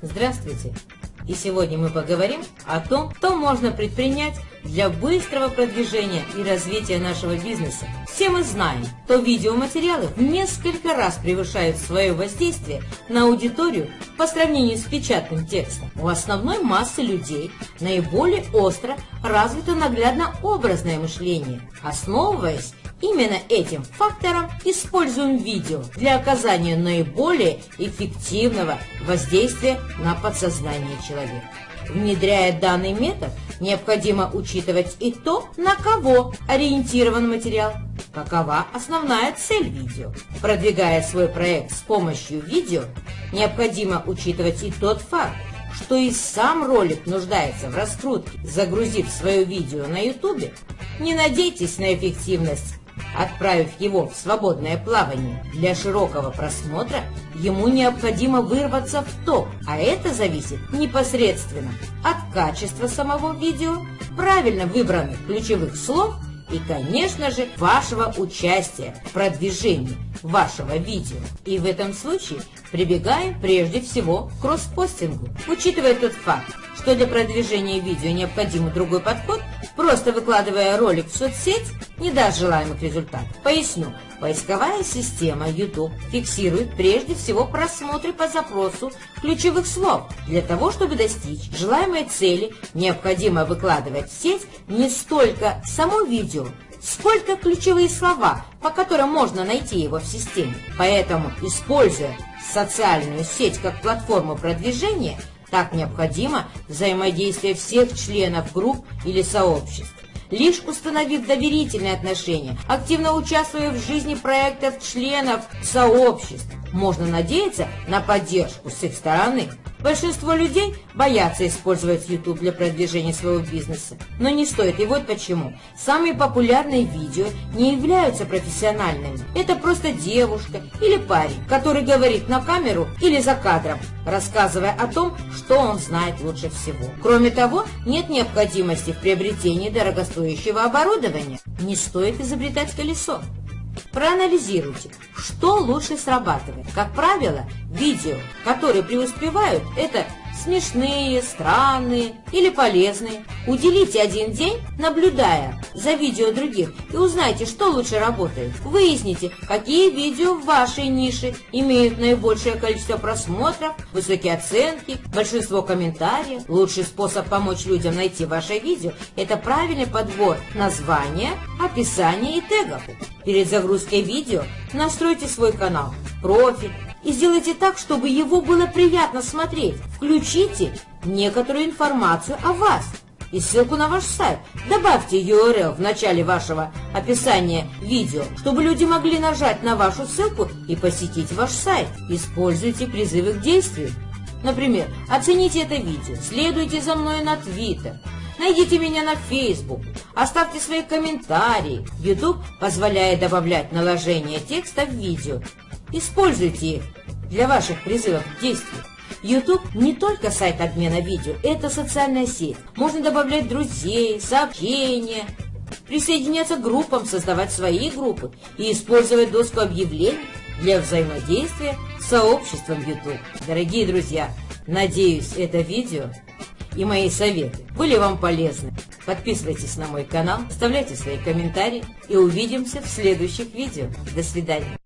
Здравствуйте! И сегодня мы поговорим о том, что можно предпринять для быстрого продвижения и развития нашего бизнеса. Все мы знаем, что видеоматериалы в несколько раз превышают свое воздействие на аудиторию по сравнению с печатным текстом. У основной массы людей наиболее остро развито наглядно-образное мышление, основываясь Именно этим фактором используем видео для оказания наиболее эффективного воздействия на подсознание человека. Внедряя данный метод, необходимо учитывать и то, на кого ориентирован материал, какова основная цель видео. Продвигая свой проект с помощью видео, необходимо учитывать и тот факт, что и сам ролик нуждается в раскрутке. Загрузив свое видео на YouTube, не надейтесь на эффективность Отправив его в свободное плавание для широкого просмотра, ему необходимо вырваться в топ, а это зависит непосредственно от качества самого видео, правильно выбранных ключевых слов и, конечно же, вашего участия в продвижении вашего видео. И в этом случае прибегаем прежде всего к кросспостингу. Учитывая тот факт, что для продвижения видео необходим другой подход, просто выкладывая ролик в соцсеть не даст желаемых результатов. Поясню. Поисковая система YouTube фиксирует прежде всего просмотры по запросу ключевых слов. Для того, чтобы достичь желаемой цели, необходимо выкладывать в сеть не столько само видео, сколько ключевые слова, по которым можно найти его в системе. Поэтому, используя социальную сеть как платформу продвижения, так необходимо взаимодействие всех членов групп или сообществ. Лишь установив доверительные отношения, активно участвуя в жизни проектов членов сообществ, можно надеяться на поддержку с их стороны. Большинство людей боятся использовать YouTube для продвижения своего бизнеса, но не стоит. И вот почему. Самые популярные видео не являются профессиональными. Это просто девушка или парень, который говорит на камеру или за кадром, рассказывая о том, что он знает лучше всего. Кроме того, нет необходимости в приобретении дорогостоящего оборудования. Не стоит изобретать колесо. Проанализируйте, что лучше срабатывает. Как правило, видео, которые преуспевают, это смешные, странные или полезные. Уделите один день, наблюдая за видео других, и узнайте, что лучше работает. Выясните, какие видео в вашей нише имеют наибольшее количество просмотров, высокие оценки, большинство комментариев. Лучший способ помочь людям найти ваше видео – это правильный подбор названия, описания и тегов. Перед загрузкой видео настройте свой канал, профиль, и сделайте так, чтобы его было приятно смотреть. Включите некоторую информацию о вас и ссылку на ваш сайт. Добавьте URL в начале вашего описания видео, чтобы люди могли нажать на вашу ссылку и посетить ваш сайт. Используйте призывы к действию. Например, оцените это видео, следуйте за мной на Twitter, найдите меня на Facebook, оставьте свои комментарии. YouTube позволяет добавлять наложение текста в видео Используйте их для ваших призывов к действию. YouTube не только сайт обмена видео, это социальная сеть. Можно добавлять друзей, сообщения, присоединяться к группам, создавать свои группы и использовать доску объявлений для взаимодействия с сообществом YouTube. Дорогие друзья, надеюсь, это видео и мои советы были вам полезны. Подписывайтесь на мой канал, оставляйте свои комментарии и увидимся в следующих видео. До свидания.